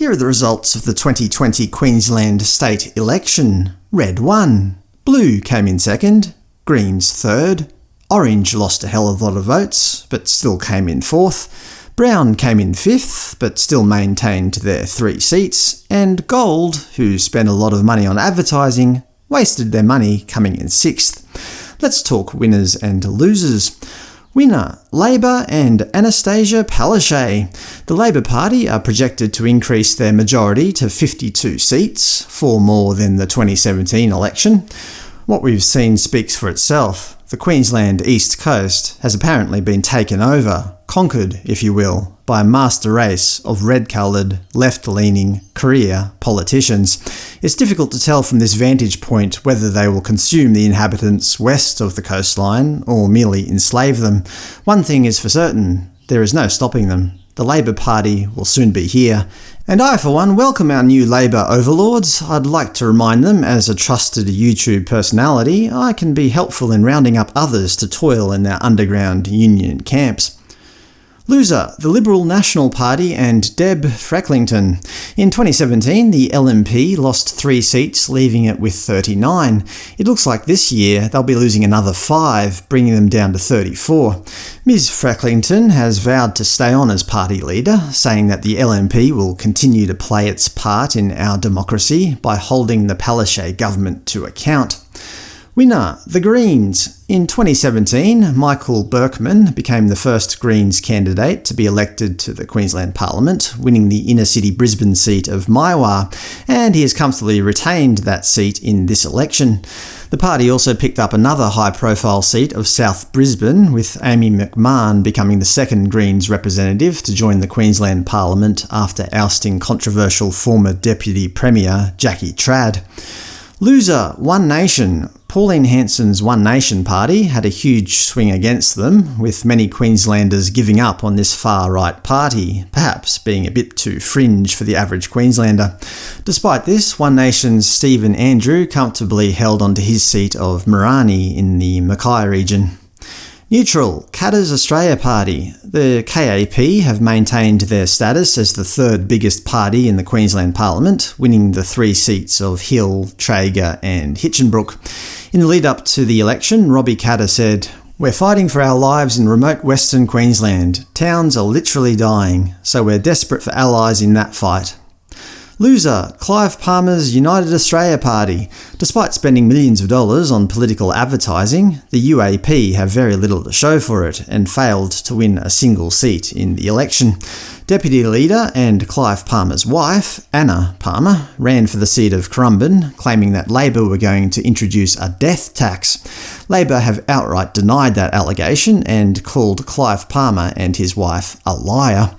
Here are the results of the 2020 Queensland state election. Red won. Blue came in second. Greens third. Orange lost a hell of a lot of votes, but still came in fourth. Brown came in fifth, but still maintained their three seats. And Gold, who spent a lot of money on advertising, wasted their money coming in sixth. Let's talk winners and losers. Winner, Labor and Anastasia Palaszczuk. The Labor Party are projected to increase their majority to 52 seats, four more than the 2017 election. What we've seen speaks for itself. The Queensland East Coast has apparently been taken over, conquered, if you will, by a master race of red-coloured, left-leaning, career politicians. It's difficult to tell from this vantage point whether they will consume the inhabitants west of the coastline or merely enslave them. One thing is for certain, there is no stopping them. The Labor Party will soon be here, and I, for one, welcome our new Labour overlords. I'd like to remind them, as a trusted YouTube personality, I can be helpful in rounding up others to toil in their underground union camps. Loser, the Liberal National Party and Deb Frecklington. In 2017, the LNP lost three seats, leaving it with 39. It looks like this year they'll be losing another five, bringing them down to 34. Ms Frecklington has vowed to stay on as party leader, saying that the LNP will continue to play its part in our democracy by holding the Palaszczuk government to account. Winner, the Greens. In 2017, Michael Berkman became the first Greens candidate to be elected to the Queensland Parliament, winning the inner-city Brisbane seat of Maiwar, and he has comfortably retained that seat in this election. The party also picked up another high-profile seat of South Brisbane, with Amy McMahon becoming the second Greens representative to join the Queensland Parliament after ousting controversial former Deputy Premier Jackie Trad. Loser, One Nation. Pauline Hanson's One Nation party had a huge swing against them, with many Queenslanders giving up on this far-right party, perhaps being a bit too fringe for the average Queenslander. Despite this, One Nation's Stephen Andrew comfortably held onto his seat of Mirani in the Mackay region. Neutral, Katter's Australia Party. The KAP have maintained their status as the third biggest party in the Queensland Parliament, winning the three seats of Hill, Traeger and Hinchinbrook. In the lead-up to the election, Robbie Katter said, We're fighting for our lives in remote Western Queensland. Towns are literally dying, so we're desperate for allies in that fight. Loser, Clive Palmer's United Australia Party. Despite spending millions of dollars on political advertising, the UAP have very little to show for it, and failed to win a single seat in the election. Deputy Leader and Clive Palmer's wife, Anna Palmer, ran for the seat of Currumbin, claiming that Labor were going to introduce a death tax. Labor have outright denied that allegation and called Clive Palmer and his wife a liar.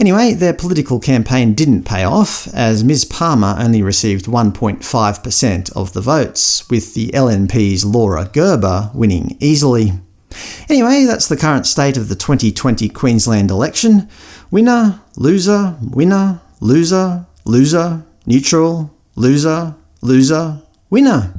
Anyway, their political campaign didn't pay off, as Ms Palmer only received 1.5% of the votes, with the LNP's Laura Gerber winning easily. Anyway, that's the current state of the 2020 Queensland election. Winner, loser, winner, loser, loser, neutral, loser, loser, winner.